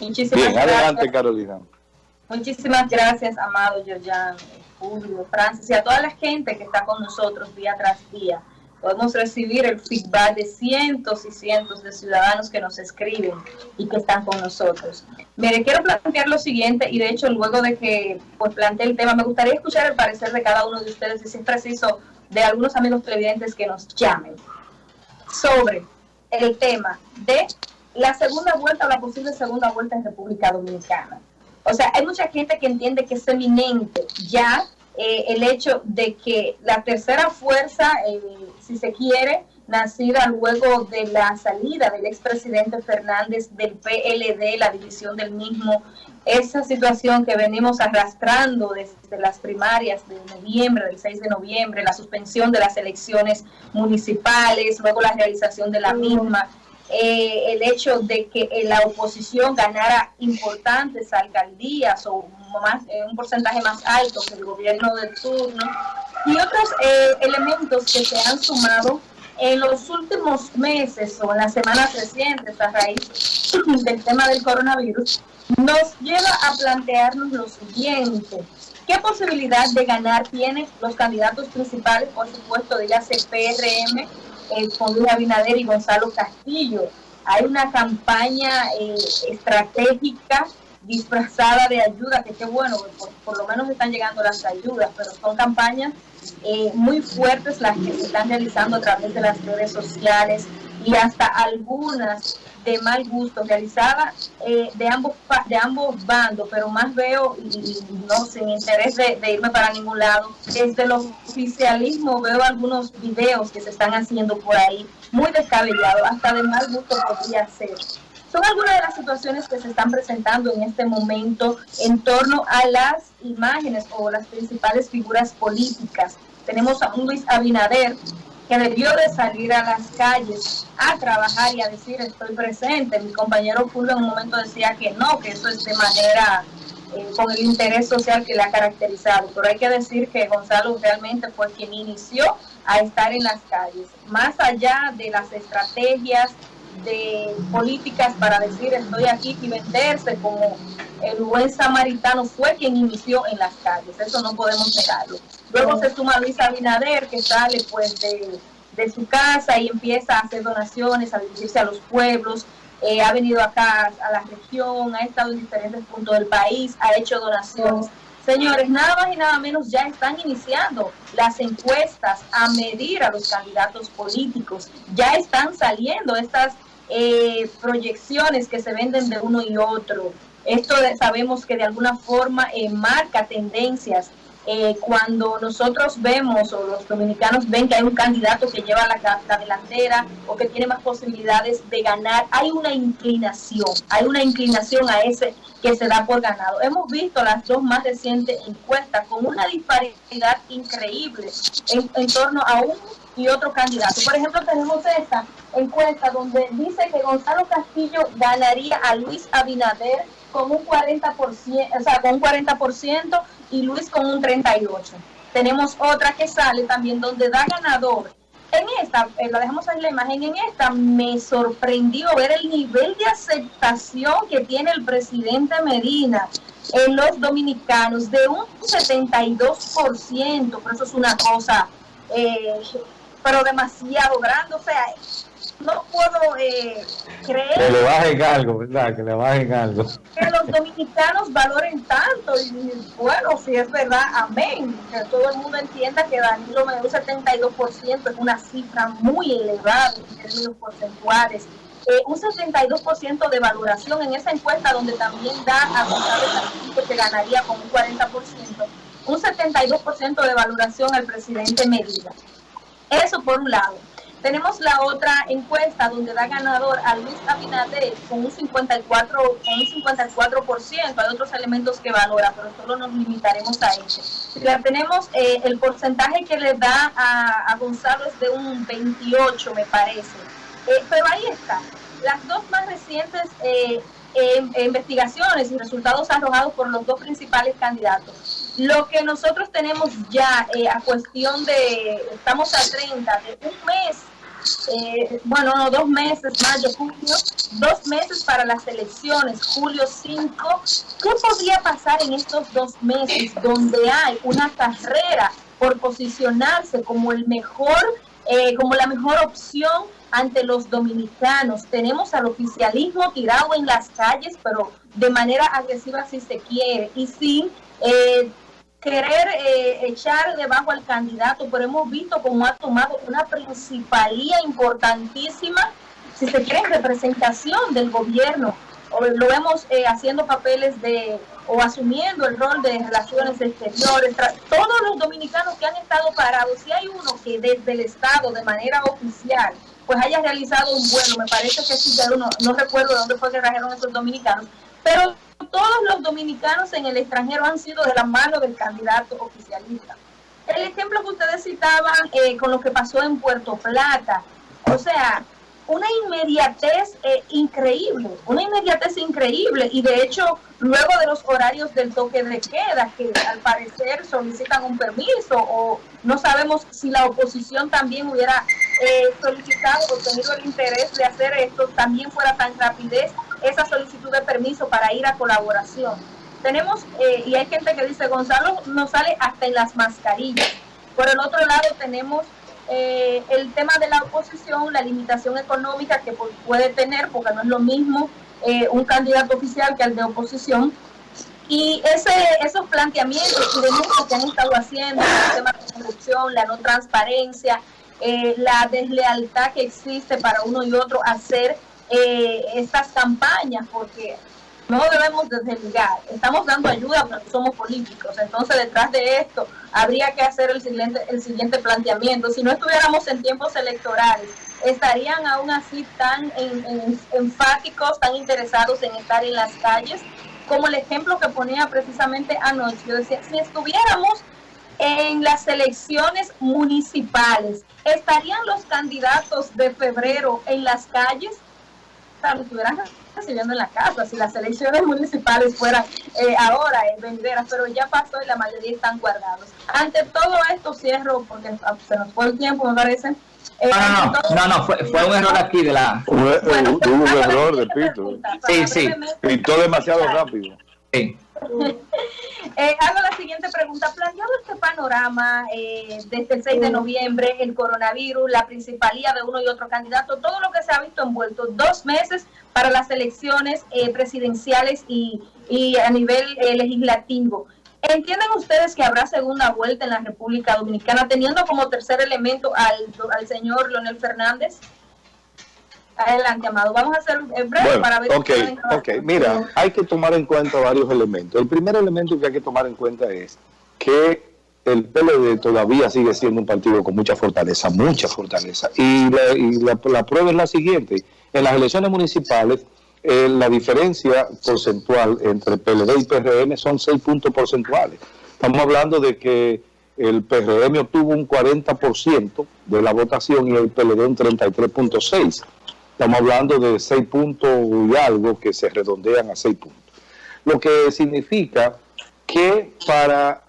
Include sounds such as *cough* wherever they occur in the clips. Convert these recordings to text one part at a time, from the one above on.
Muchísimas Bien, adelante Carolina. Muchísimas gracias, Amado, Yoyan, Julio, Francis y a toda la gente que está con nosotros día tras día. Podemos recibir el feedback de cientos y cientos de ciudadanos que nos escriben y que están con nosotros. Mire, quiero plantear lo siguiente y de hecho luego de que pues plantee el tema, me gustaría escuchar el parecer de cada uno de ustedes y si es preciso de algunos amigos televidentes que nos llamen sobre el tema de la segunda vuelta o la posible segunda vuelta en República Dominicana. O sea, hay mucha gente que entiende que es eminente ya eh, el hecho de que la tercera fuerza, eh, si se quiere, nacida luego de la salida del expresidente Fernández del PLD, la división del mismo, esa situación que venimos arrastrando desde las primarias de noviembre, del 6 de noviembre, la suspensión de las elecciones municipales, luego la realización de la misma, eh, el hecho de que eh, la oposición ganara importantes alcaldías o más, eh, un porcentaje más alto que el gobierno de turno y otros elementos que se han sumado en los últimos meses o en las semanas recientes a raíz *clears throat* del tema del coronavirus, nos lleva a plantearnos lo siguiente. ¿Qué posibilidad de ganar tienen los candidatos principales, por supuesto, de la CPRM, eh, con Luis Abinader y Gonzalo Castillo? Hay una campaña eh, estratégica disfrazada de ayuda, que qué bueno, por, por, lo menos están llegando las ayudas, pero son campañas eh, muy fuertes las que se están realizando a través de las redes sociales y hasta algunas de mal gusto realizadas eh, de ambos de ambos bandos, pero más veo, y, no sin interés de, de, irme para ningún lado, desde el oficialismo veo algunos videos que se están haciendo por ahí, muy descabellados, hasta de mal gusto podría ser. Son algunas de las situaciones que se están presentando en este momento en torno a las imágenes o las principales figuras políticas. Tenemos a un Luis Abinader que debió de salir a las calles a trabajar y a decir estoy presente. Mi compañero Julio en un momento decía que no, que eso es de manera eh, con el interés social que le ha caracterizado. Pero hay que decir que Gonzalo realmente fue quien inició a estar en las calles. Más allá de las estrategias de políticas para decir estoy aquí y venderse como el buen samaritano fue quien inició en las calles, eso no podemos negarlo. Luego se suma Luis Abinader que sale pues de, de su casa y empieza a hacer donaciones, a dirigirse a los pueblos, eh, ha venido acá a la región, ha estado en diferentes puntos del país, ha hecho donaciones. Señores, nada más y nada menos ya están iniciando las encuestas a medir a los candidatos políticos. Ya están saliendo estas eh, proyecciones que se venden de uno y otro. Esto sabemos que de alguna forma eh, marca tendencias eh, cuando nosotros vemos o los dominicanos ven que hay un candidato que lleva la, la, delantera o que tiene más posibilidades de ganar, hay una inclinación, hay una inclinación a ese que se da por ganado. Hemos visto las dos más recientes encuestas con una disparidad increíble en, en torno a un y otro candidato. Por ejemplo, tenemos esta encuesta donde dice que Gonzalo Castillo ganaría a Luis Abinader con un 40%, o sea, con un 40% y Luis con un 38%. Tenemos otra que sale también donde da ganador. En esta, eh, la dejamos en la imagen, en esta me sorprendió ver el nivel de aceptación que tiene el presidente Medina en los dominicanos de un 72%, pero eso es una cosa, eh, pero demasiado grande, o sea, no puedo eh, creer que le bajen algo, ¿verdad? Que le bajen algo. Que los dominicanos valoren tanto y bueno, si es verdad, amén. Que todo el mundo entienda que Danilo me un 72% es una cifra muy elevada en términos porcentuales. Eh, un 72% de valoración en esa encuesta donde también da a González que ganaría con un 40%, un 72% de valoración al presidente Medina. Eso por un lado. Tenemos la otra encuesta donde da ganador a Luis Abinader con un 54, con un 54%. Hay otros elementos que valora, pero solo nos limitaremos a ese. Ya tenemos eh, el porcentaje que le da a, a, Gonzalo es de un 28, me parece. Eh, pero ahí está. Las dos más recientes eh, investigaciones y resultados arrojados por los dos principales candidatos. Lo que nosotros tenemos ya a cuestión de, estamos a 30, de un mes eh, bueno, no, dos meses, mayo, junio, dos meses para las elecciones, julio 5. ¿Qué podría pasar en estos dos meses donde hay una carrera por posicionarse como el mejor, eh, como la mejor opción ante los dominicanos? Tenemos al oficialismo tirado en las calles, pero de manera agresiva si se quiere, y sin eh, querer eh, echar debajo al candidato, pero hemos visto cómo ha tomado una principalía importantísima, si se cree, representación del gobierno. lo vemos eh, haciendo papeles de, o asumiendo el rol de relaciones exteriores. Todos los dominicanos que han estado parados, si hay uno que desde el Estado, de manera oficial, pues haya realizado un vuelo, me parece que sí, no, no recuerdo dónde fue que trajeron esos dominicanos, pero todos los dominicanos en el extranjero han sido de la mano del candidato oficialista. El ejemplo que ustedes citaban eh, con lo que pasó en Puerto Plata, o sea, una inmediatez eh, increíble, una inmediatez increíble y de hecho luego de los horarios del toque de queda que al parecer solicitan un permiso o no sabemos si la oposición también hubiera eh, solicitado o tenido el interés de hacer esto, también fuera tan rapidez esa solicitud de permiso para ir a colaboración. Tenemos, eh, y hay gente que dice, Gonzalo no sale hasta en las mascarillas. Por el otro lado tenemos eh, el tema de la oposición, la limitación económica que puede tener, porque no es lo mismo eh, un candidato oficial que el de oposición. Y ese, esos planteamientos y denuncias que han estado haciendo, el tema de corrupción, la no transparencia, la deslealtad que existe para uno y otro hacer eh, estas campañas, porque no debemos desligar. Estamos dando ayuda porque somos políticos. Entonces, detrás de esto, habría que hacer el siguiente, el siguiente planteamiento. Si no estuviéramos en tiempos electorales, estarían aún así tan enfáticos, tan interesados en estar en las calles, como el ejemplo que ponía precisamente anoche. Yo decía, si estuviéramos en las elecciones municipales, ¿estarían los candidatos de febrero en las calles? Lo estuvieran recibiendo en la casa, si las elecciones municipales fueran eh, ahora en venderas, pero ya pasó y la mayoría están guardados. Ante todo esto cierro, porque se nos fue el tiempo, me parece. Eh, no, no, no, no, fue, fue, un error aquí de la... Bueno, hubo un error de Pito. Sí, sí. Pintó demasiado rápido. *laughs* Eh, hago la siguiente pregunta. Planteado este panorama eh, desde el 6 de noviembre, el coronavirus, la principalía de uno y otro candidato, todo lo que se ha visto envuelto, dos meses para las elecciones eh, presidenciales y, a nivel legislativo. ¿Entienden ustedes que habrá segunda vuelta en la República Dominicana, teniendo como tercer elemento al señor Leonel Fernández? Adelante, Amado. Vamos a hacer breve para ver... Ok, ok. Mira, hay que tomar en cuenta varios elementos. El primer elemento que hay que tomar en cuenta es que el PLD todavía sigue siendo un partido con mucha fortaleza, mucha fortaleza. Y la, prueba es la siguiente. En las elecciones municipales, eh, la diferencia porcentual entre PLD y PRM son 6 puntos porcentuales. Estamos hablando de que el PRM obtuvo un 40% de la votación y el PLD un 33.6%. Estamos hablando de seis puntos y algo que se redondean a seis puntos. Lo que significa que para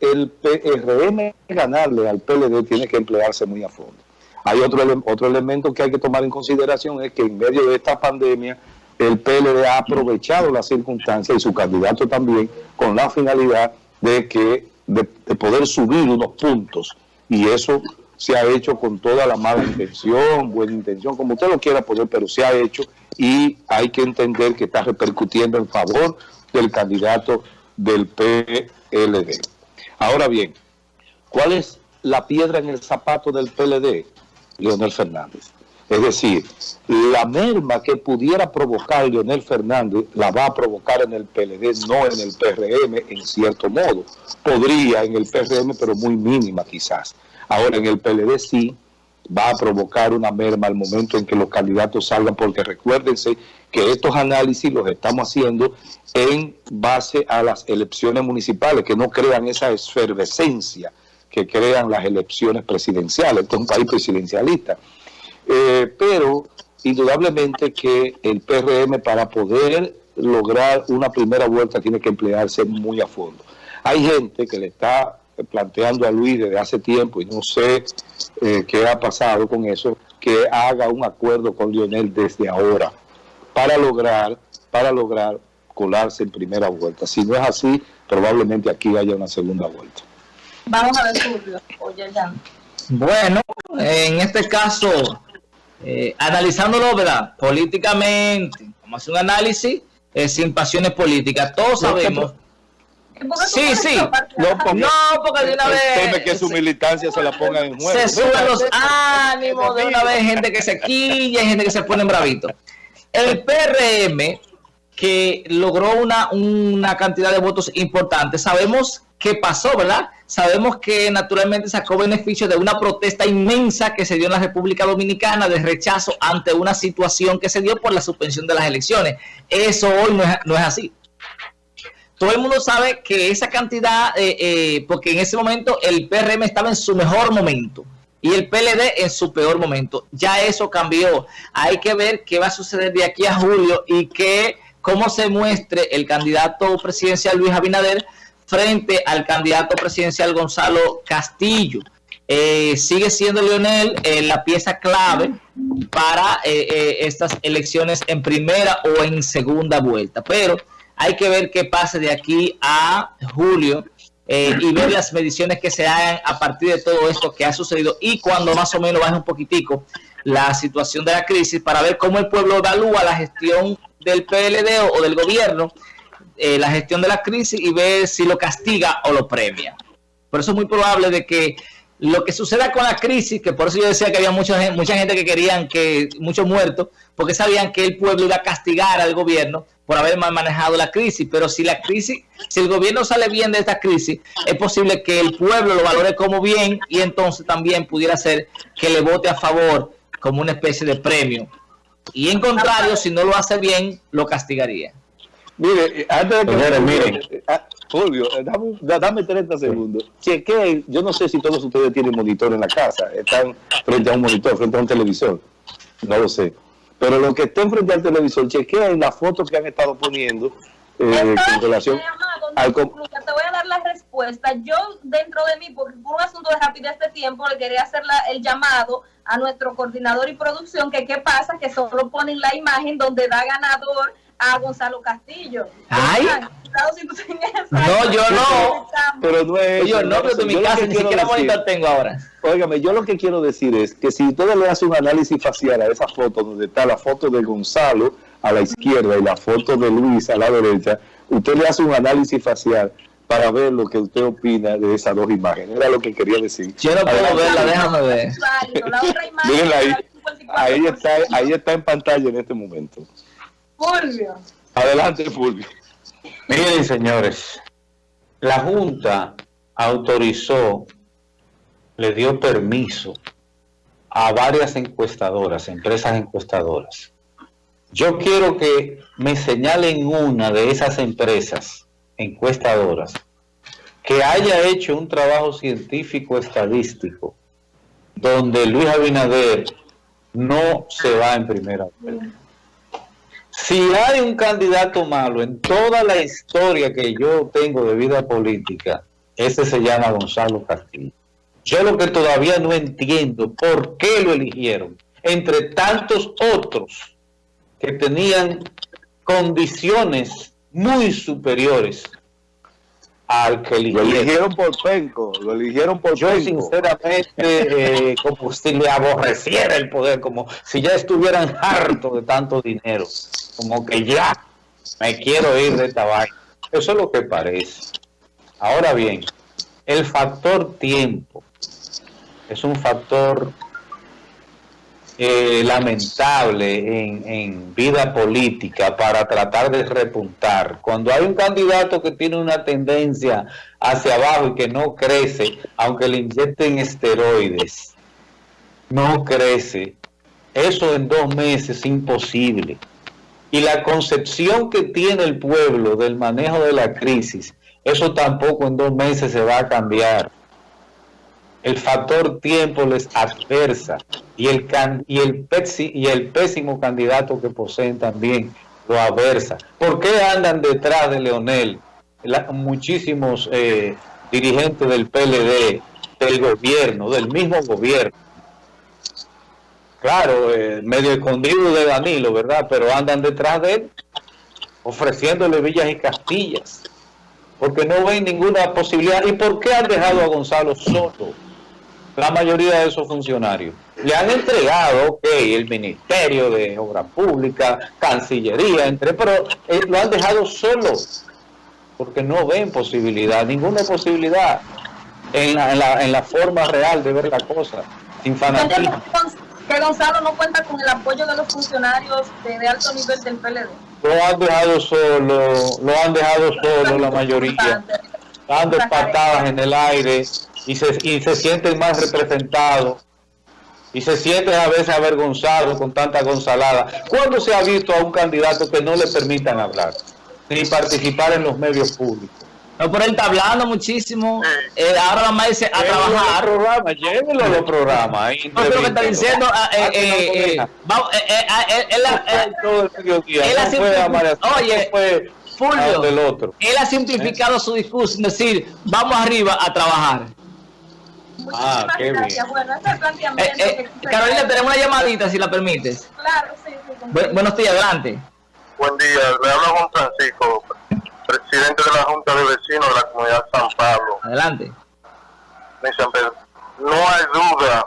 el PRM ganarle al PLD tiene que emplearse muy a fondo. Hay otro, otro elemento que hay que tomar en consideración, es que en medio de esta pandemia el PLD ha aprovechado las circunstancias y su candidato también con la finalidad de que de poder subir unos puntos y eso se ha hecho con toda la mala intención, buena intención, como usted lo quiera poner, pero se ha hecho y hay que entender que está repercutiendo en favor del candidato del PLD. Ahora bien, ¿cuál es la piedra en el zapato del PLD? Leonel Fernández. Es decir, la merma que pudiera provocar Leonel Fernández la va a provocar en el PLD, no en el PRM, en cierto modo. Podría en el PRM, pero muy mínima quizás. Ahora en el PLD sí va a provocar una merma al momento en que los candidatos salgan, porque recuérdense que estos análisis los estamos haciendo en base a las elecciones municipales, que no crean esa efervescencia que crean las elecciones presidenciales, esto es un país presidencialista. Eh, pero indudablemente que el PRM para poder lograr una primera vuelta tiene que emplearse muy a fondo. Hay gente que le está planteando a Luis desde hace tiempo y no sé eh, qué ha pasado con eso, que haga un acuerdo con Lionel desde ahora para lograr, para lograr colarse en primera vuelta. Si no es así, probablemente aquí haya una segunda vuelta. Vamos a ver, Julio. Bueno, en este caso, eh, analizándolo, ¿verdad? Políticamente, vamos a hacer un análisis eh, sin pasiones políticas. Todos sabemos Sí, sí. No, porque, no, porque de una vez. que su militancia se la ponga en juego. Se suben los ánimos de una vez, gente que se quilla y gente que se pone bravito. El PRM, que logró una, una cantidad de votos importante, sabemos qué pasó, ¿verdad? Sabemos que naturalmente sacó beneficio de una protesta inmensa que se dio en la República Dominicana de rechazo ante una situación que se dio por la suspensión de las elecciones. Eso hoy no es, no es así todo el mundo sabe que esa cantidad, eh, eh, porque en ese momento el PRM estaba en su mejor momento y el PLD en su peor momento. Ya eso cambió. Hay que ver qué va a suceder de aquí a julio y que cómo se muestre el candidato presidencial Luis Abinader frente al candidato presidencial Gonzalo Castillo. Eh, sigue siendo Leonel la pieza clave para estas elecciones en primera o en segunda vuelta. Pero hay que ver qué pasa de aquí a julio eh, y ver las mediciones que se hagan a partir de todo esto que ha sucedido y cuando más o menos baje un poquitico la situación de la crisis para ver cómo el pueblo evalúa la gestión del PLD o, del gobierno, eh, la gestión de la crisis y ver si lo castiga o lo premia. Por eso es muy probable de que lo que suceda con la crisis, que por eso yo decía que había mucha, mucha gente que querían que, muchos muertos, porque sabían que el pueblo iba a castigar al gobierno, por haber mal manejado la crisis, pero si la crisis, si el gobierno sale bien de esta crisis, es posible que el pueblo lo valore como bien y entonces también pudiera ser que le vote a favor como una especie de premio. Y en contrario, si no lo hace bien, lo castigaría. Mire, eh, antes de que... miren, eh, ah, Fulvio, eh, dame, dame 30 segundos. Cheque, yo no sé si todos ustedes tienen monitor en la casa, están frente a un monitor, frente a un televisor. No lo sé. Pero lo que estén frente al televisor, chequea la foto que han estado poniendo eh, con relación al... Te voy a dar la respuesta. Yo, dentro de mí, por un asunto de rapidez de tiempo, le quería hacer el llamado a nuestro coordinador y producción, que qué pasa, que solo ponen la imagen donde da ganador a Gonzalo Castillo. Ay. No, yo no. Pero no es. Yo no, pero en mi casa ni siquiera monitor tengo ahora. Óigame, yo lo que quiero decir es que si ustedes le hacen un análisis facial a esa foto, donde está la foto de Gonzalo a la izquierda y la foto de Luis a la derecha, usted le hace un análisis facial para ver lo que usted opina de esas dos imágenes. Era lo que quería decir. Yo no puedo verla, déjame ver. ahí, ahí está, ahí está en pantalla en este momento. Fulvio. Adelante, Fulvio. Miren, señores, la Junta autorizó, le dio permiso a varias encuestadoras, empresas encuestadoras. Yo quiero que me señalen una de esas empresas encuestadoras que haya hecho un trabajo científico estadístico donde Luis Abinader no se va en primera vuelta. Si hay un candidato malo en toda la historia que yo tengo de vida política, ese se llama Gonzalo Castillo. Yo lo que todavía no entiendo, ¿por qué lo eligieron? Entre tantos otros que tenían condiciones muy superiores al que eligieron. Lo eligieron por penco, lo eligieron por Yo sinceramente, eh, *laughs* como si le aborreciera el poder, como si ya estuvieran hartos de tanto dinero, como que ya me quiero ir de esta vaina. Eso es lo que parece. Ahora bien, el factor tiempo es un factor eh, lamentable en, vida política para tratar de repuntar. Cuando hay un candidato que tiene una tendencia hacia abajo y que no crece, aunque le inyecten esteroides, no crece. Eso en dos meses es imposible. Y la concepción que tiene el pueblo del manejo de la crisis, eso tampoco en dos meses se va a cambiar el factor tiempo les adversa y el, y el, pésimo candidato que poseen también lo adversa. ¿Por qué andan detrás de Leonel muchísimos eh, dirigentes del PLD, del gobierno, del mismo gobierno? Claro, eh, medio escondido de Danilo, ¿verdad? Pero andan detrás de él, ofreciéndole villas y castillas, porque no ven ninguna posibilidad. ¿Y por qué han dejado a Gonzalo solo? La mayoría de esos funcionarios. Le han entregado, ok, el Ministerio de Obra Pública, Cancillería, entre, pero eh, lo han dejado solo, porque no ven posibilidad, ninguna posibilidad en la, en la, en la forma real de ver la cosa, sin fanatismo. Que Gonzalo no cuenta con el apoyo de los funcionarios de, alto nivel del PLD. Lo han dejado solo, lo han dejado solo la mayoría, dando patadas en el aire y se, y se sienten más representados y se sienten a veces avergonzados con tanta gonzalada. ¿Cuándo se ha visto a un candidato que no le permitan hablar ni participar en los medios públicos? No, pero él está hablando muchísimo. Eh, ahora nada más dice a Llévelo a los trabajar. programas, llévelo los programas. No, pero que está diciendo, ah, eh, Ah, eh, eh, eh, eh, ah, Oye, Fulvio, donde el otro. él ha simplificado su discurso en decir, vamos arriba a trabajar. Muchísimas qué bien. gracias. Bueno, ese es el Eh, planteamiento eh, que quise Carolina, tenemos una llamadita, si la permites. Claro, sí, sí. Bu- buenos días, adelante. Buen día, le habla Juan Francisco, presidente de la Junta de Vecinos de la Comunidad San Pablo. Adelante. No hay duda,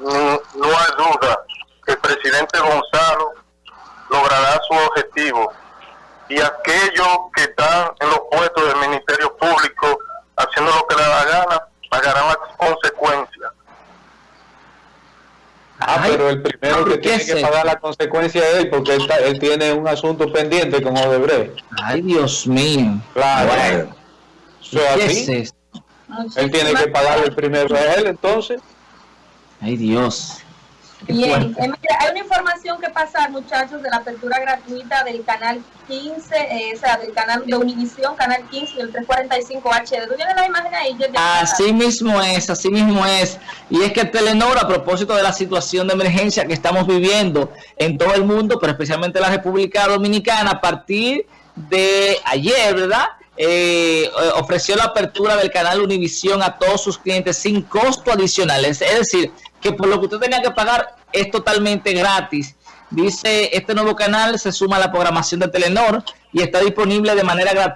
no hay duda que el presidente Gonzalo logrará su objetivo y aquellos que están en los puestos del Ministerio Público haciendo lo que le da la gana, pagarán las consecuencias. Ah, Ay, pero el primero que ¿qué tiene que pagar la consecuencia es él, porque él, está- él tiene un asunto pendiente con Odebrecht. Ay, Dios mío. Claro. Bueno, ¿Qué es esto? Él tiene que pagarle el primero a él, entonces. Ay, Dios. Bien, mira, hay una información que pasar, muchachos, de la apertura gratuita del canal 15, eh, o sea, del canal de Univisión, canal 15 y el 345 HD. ¿Tú tienes la imagen ahí? Yo Así mismo es, así mismo es. Y es que Telenor, a propósito de la situación de emergencia que estamos viviendo en todo el mundo, pero especialmente en la República Dominicana, a partir de ayer, ¿verdad? Eh, eh, ofreció la apertura del canal Univisión a todos sus clientes sin costo adicional. Es decir, que por lo que usted tenía que pagar es totalmente gratis. Dice, este nuevo canal se suma a la programación de Telenor y está disponible de manera gratuita.